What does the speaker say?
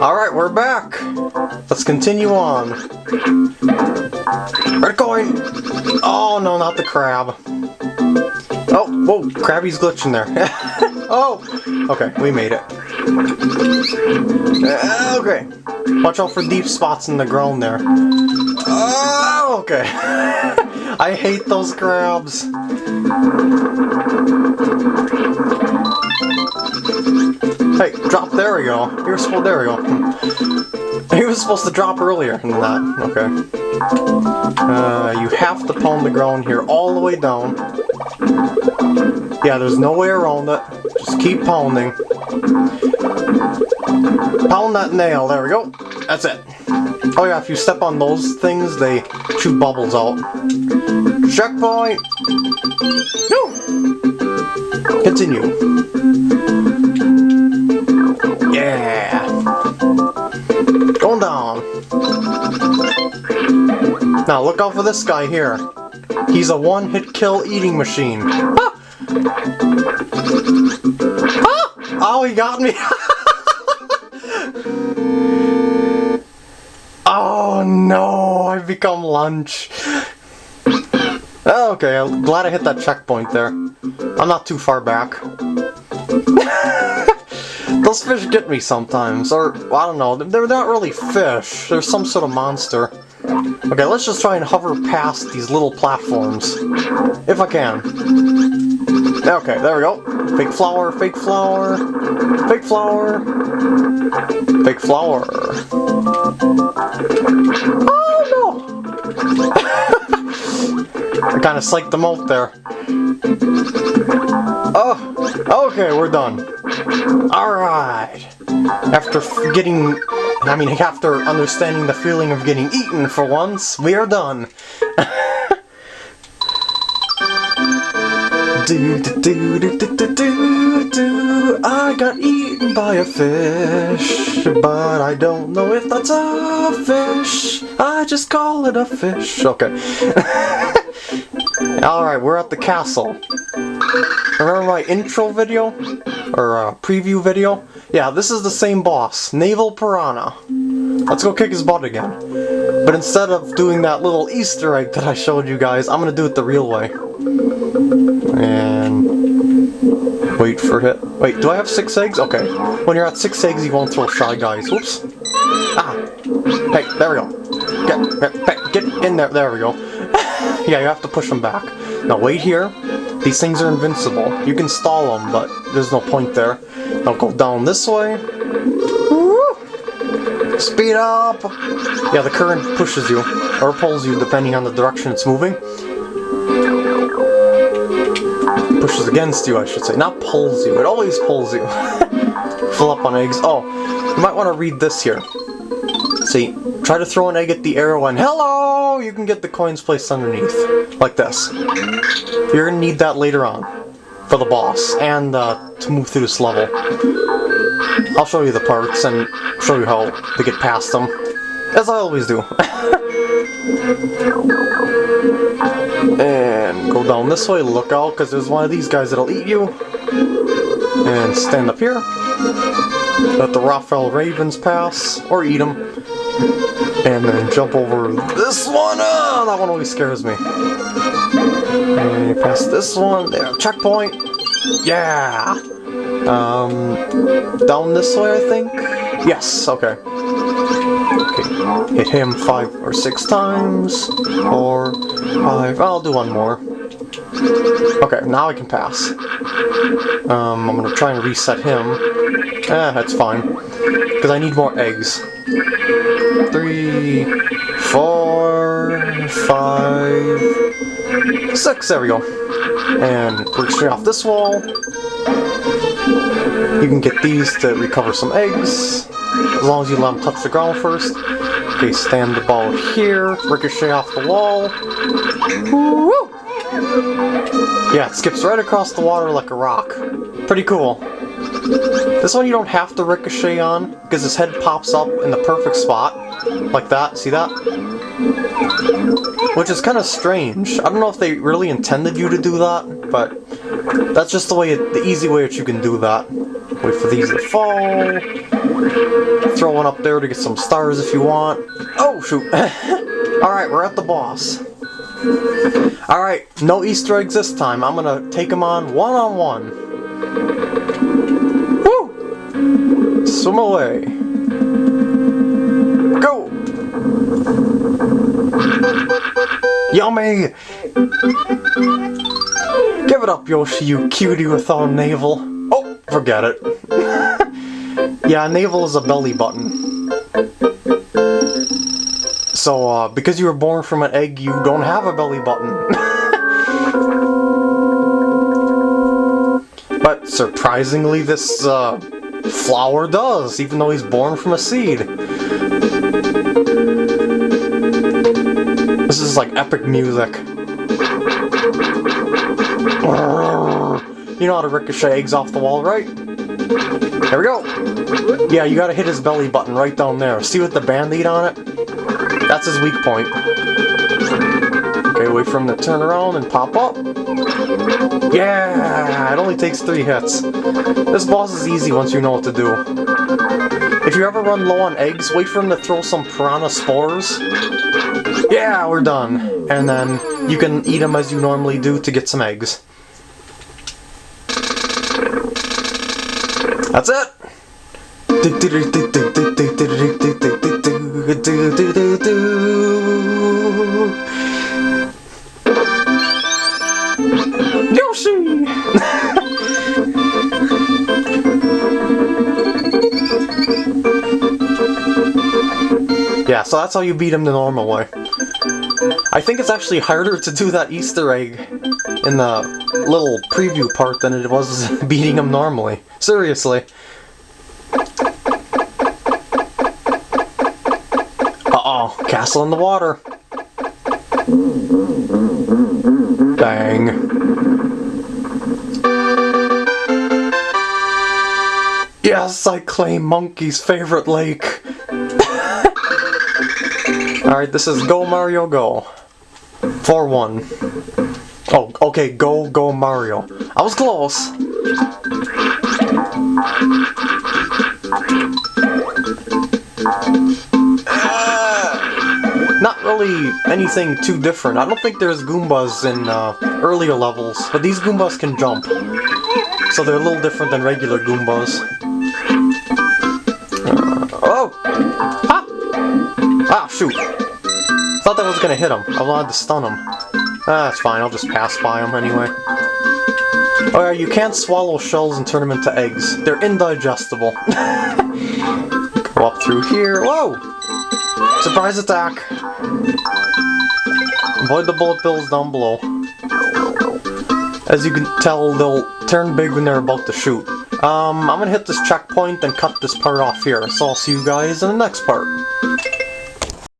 Alright, we're back. Let's continue on. It going? Oh, no, not the crab. Oh, whoa, Krabby's glitching there. oh, okay, we made it. Uh, okay, watch out for deep spots in the ground there. Oh, okay. I hate those crabs. Hey, drop, there we go. You were supposed, there we go. He was supposed to drop earlier than that. Okay. Uh, you have to pound the ground here all the way down. Yeah, there's no way around it. Just keep pounding. Pound that nail, there we go. That's it. Oh yeah, if you step on those things, they shoot bubbles out. Checkpoint! No! Continue. Yeah! Going down. Now look out for this guy here. He's a one-hit kill eating machine. Ah! Ah! Oh, he got me! oh no, I've become lunch. Okay, I'm glad I hit that checkpoint there. I'm not too far back. Those fish get me sometimes, or, I don't know, they're not really fish, they're some sort of monster. Okay, let's just try and hover past these little platforms. If I can. Okay, there we go. Fake flower, fake flower, fake flower, fake flower. Oh no! I kind of psyched them out there. Oh, okay, we're done. Alright. After getting... I mean, after understanding the feeling of getting eaten for once, we are done. do, do, do, do, do, do, do, do. I got eaten by a fish, but I don't know if that's a fish. I just call it a fish. Okay. Alright, we're at the castle. Remember my intro video? Or uh, preview video? Yeah, this is the same boss, Naval Piranha. Let's go kick his butt again. But instead of doing that little Easter egg that I showed you guys, I'm gonna do it the real way. And... Wait for it. Wait, do I have six eggs? Okay. When you're at six eggs, you won't throw Shy Guys. Whoops. Ah! Hey, there we go. Get, get, get in there. There we go. Yeah, you have to push them back. Now wait here. These things are invincible. You can stall them, but there's no point there. Now go down this way. Woo! Speed up! Yeah, the current pushes you, or pulls you depending on the direction it's moving. Pushes against you, I should say. Not pulls you, it always pulls you. Fill up on eggs. Oh, you might want to read this here. See, try to throw an egg at the arrow and hello! You can get the coins placed underneath. Like this. You're gonna need that later on. For the boss, and uh, to move through this level. I'll show you the parts and show you how to get past them. As I always do. and go down this way, look out, because there's one of these guys that'll eat you. And stand up here. Let the Raphael Ravens pass, or eat them. And then jump over this one! Oh, that one always scares me. And pass this one, there, checkpoint! Yeah! Um, down this way, I think? Yes, okay. Okay, hit him five or six times, or five, I'll do one more. Okay, now I can pass. Um, I'm gonna try and reset him. Eh, that's fine. Because I need more eggs. Three, four, five, six, there we go. And work straight off this wall. You can get these to recover some eggs, as long as you let them touch the ground first. Okay, stand the ball here, ricochet off the wall. Woo! Yeah, it skips right across the water like a rock. Pretty cool. This one you don't have to ricochet on, because his head pops up in the perfect spot. Like that, see that? Which is kind of strange. I don't know if they really intended you to do that, but that's just the way, the easy way that you can do that. Wait for these to fall. Throw one up there to get some stars if you want. Oh, shoot. Alright, we're at the boss. Alright, no Easter eggs this time. I'm gonna take him on one-on-one. Woo! Swim away. Go! Yummy! Give it up, Yoshi, you cutie without a navel. Oh, forget it. yeah, navel is a belly button. So, uh, because you were born from an egg, you don't have a belly button. but surprisingly, this, uh, flower does, even though he's born from a seed. This is like epic music. You know how to ricochet eggs off the wall, right? There we go! Yeah, you gotta hit his belly button right down there. See with the band-aid on it? That's his weak point. Okay, wait for him to turn around and pop up. Yeah! It only takes three hits. This boss is easy once you know what to do. If you ever run low on eggs, wait for him to throw some piranha spores. Yeah, we're done. And then you can eat them as you normally do to get some eggs. That's it! Yeah, so that's how you beat him the normal way. I think it's actually harder to do that Easter egg in the little preview part than it was beating him normally. Seriously. Uh-oh, castle in the water. Bang. Yes, I claim Monkey's favorite lake. Alright, this is Go Mario Go. 4-1. Oh, okay, go, go Mario. I was close. Not really anything too different. I don't think there's Goombas in uh, earlier levels, but these Goombas can jump. So they're a little different than regular Goombas. Ah, shoot! Thought that was gonna hit him. I wanted to stun him. Ah, that's fine, I'll just pass by him anyway. Oh yeah, you can't swallow shells and turn them into eggs. They're indigestible. Go up through here. Whoa! Surprise attack! Avoid the bullet bills down below. As you can tell, they'll turn big when they're about to shoot. Um, I'm gonna hit this checkpoint and cut this part off here, so I'll see you guys in the next part.